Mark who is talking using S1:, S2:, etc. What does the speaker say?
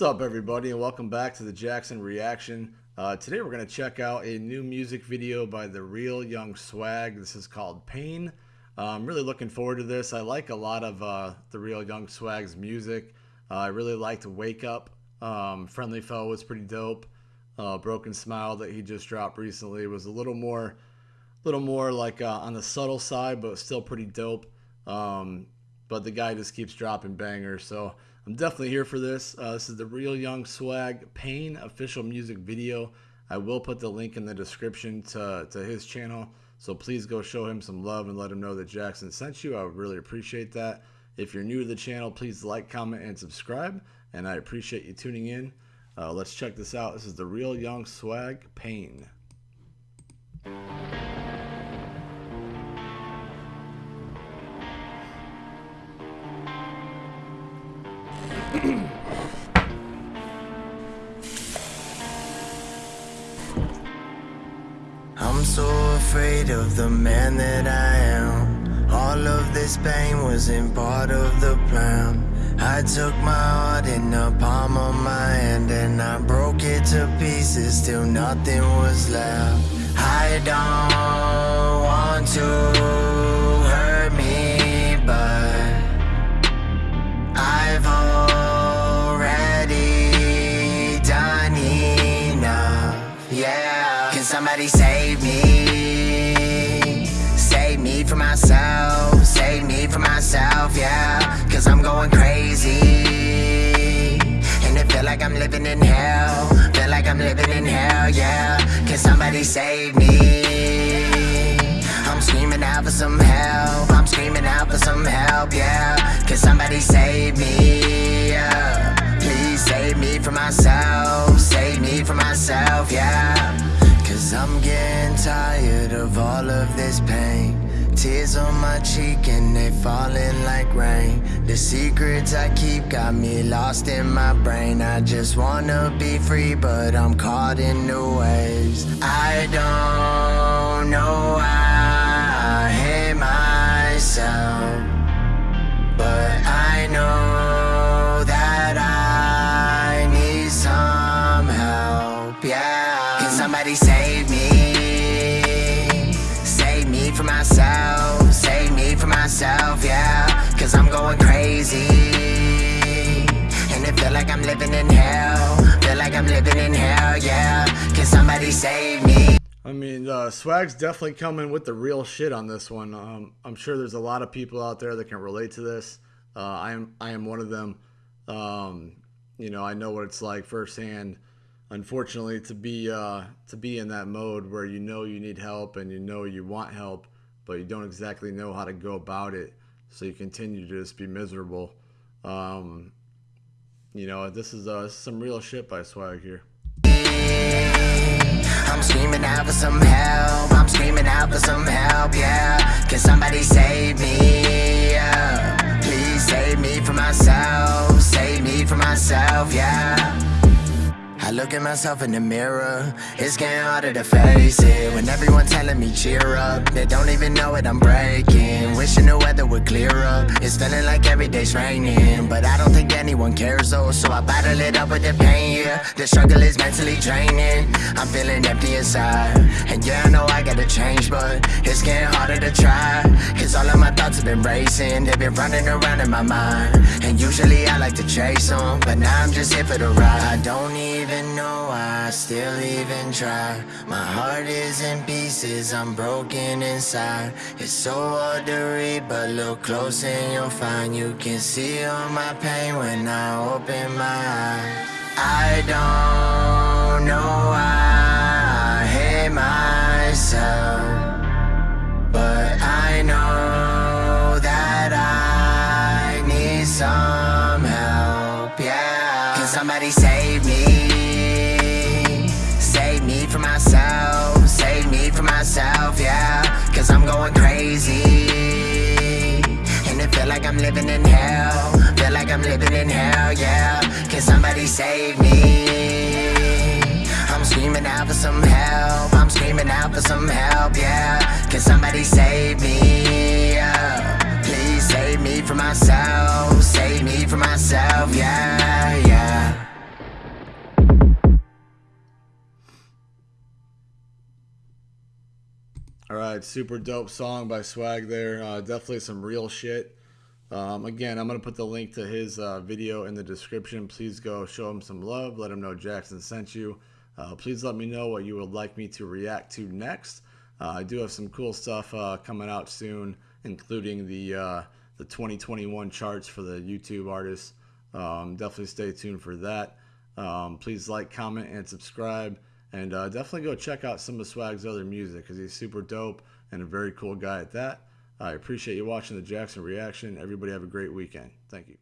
S1: What's up, everybody, and welcome back to the Jackson Reaction. Uh, today, we're going to check out a new music video by the Real Young Swag. This is called Pain. Uh, I'm really looking forward to this. I like a lot of uh, the Real Young Swag's music. Uh, I really liked Wake Up. Um, Friendly Foe was pretty dope. Uh, Broken Smile that he just dropped recently was a little more, little more like uh, on the subtle side, but still pretty dope. Um, but the guy just keeps dropping bangers, so I'm definitely here for this. Uh, this is the Real Young Swag Pain official music video. I will put the link in the description to, to his channel. So please go show him some love and let him know that Jackson sent you. I would really appreciate that. If you're new to the channel, please like, comment, and subscribe. And I appreciate you tuning in. Uh, let's check this out. This is the Real Young Swag Pain.
S2: I'm so afraid of the man that I am. All of this pain wasn't part of the plan. I took my heart in the palm of my hand and I broke it to pieces till nothing was left. I don't want to. From myself Save me for myself, yeah Cause I'm going crazy. And it feel like I'm living in hell Feel like I'm living in hell, yeah Can somebody save me. I'm screaming out for some help I'm screaming out for some help, yeah Can somebody save me, yeah. Please save me for myself Save me for myself, yeah Cause I'm getting tired of all of this pain Tears on my cheek and they falling like rain. The secrets I keep got me lost in my brain. I just wanna be free but I'm caught in the waves. I don't know why I hate myself But I know that I need some help, yeah. Can somebody say myself, yeah Cause I'm going crazy And it feel like I'm living in hell Feel like I'm living in hell, yeah Can somebody save me?
S1: I mean, uh, Swag's definitely coming with the real shit on this one. Um, I'm sure there's a lot of people out there that can relate to this. Uh, I am I am one of them. Um, you know, I know what it's like firsthand. Unfortunately, to be uh, to be in that mode where you know you need help and you know you want help, but you don't exactly know how to go about it. So you continue to just be miserable. Um, you know, this is uh, some real shit by Swag here.
S2: I'm screaming out for some help. I'm screaming out for some help, yeah. Can somebody save me? Yeah. Please save me myself. Save me myself, yeah. I look at myself in the mirror It's getting harder to face it. When everyone telling me cheer up They don't even know it, I'm breaking. Wishing the weather would clear up. It's feeling like every day's raining But I don't think anyone cares though. So I bottle it up with the pain, yeah. The struggle is mentally draining. I'm feeling empty inside. And yeah, I know I gotta change But it's getting have been racing They've been running around in my mind. And usually I like to chase them But now I'm just here for the ride. I don't even know why I still even try. My heart is in pieces, I'm broken inside. It's so hard to read, but look close and you'll find You can see all my pain when I open my eyes. I don't yeah Can somebody save me? For myself, Save me from myself, yeah Cause I'm going crazy And it feel like I'm living in hell Feel like I'm living in hell, yeah Can somebody save me? I'm screaming out for some help I'm screaming out for some help, yeah Can somebody save me? Yeah. Please save me from myself Save me from myself, yeah
S1: All right, super dope song by Swag there. Uh, definitely some real shit. Um, again, I'm going to put the link to his uh, video in the description. Please go show him some love. Let him know Jackson sent you. Uh, please let me know what you would like me to react to next. Uh, I do have some cool stuff uh, coming out soon, including the uh, the 2021 charts for the YouTube artists. Um, definitely stay tuned for that. Um, please like, comment, and subscribe. And uh, definitely go check out some of Swag's other music because he's super dope and a very cool guy at that. I appreciate you watching the Jackson reaction. Everybody have a great weekend. Thank you.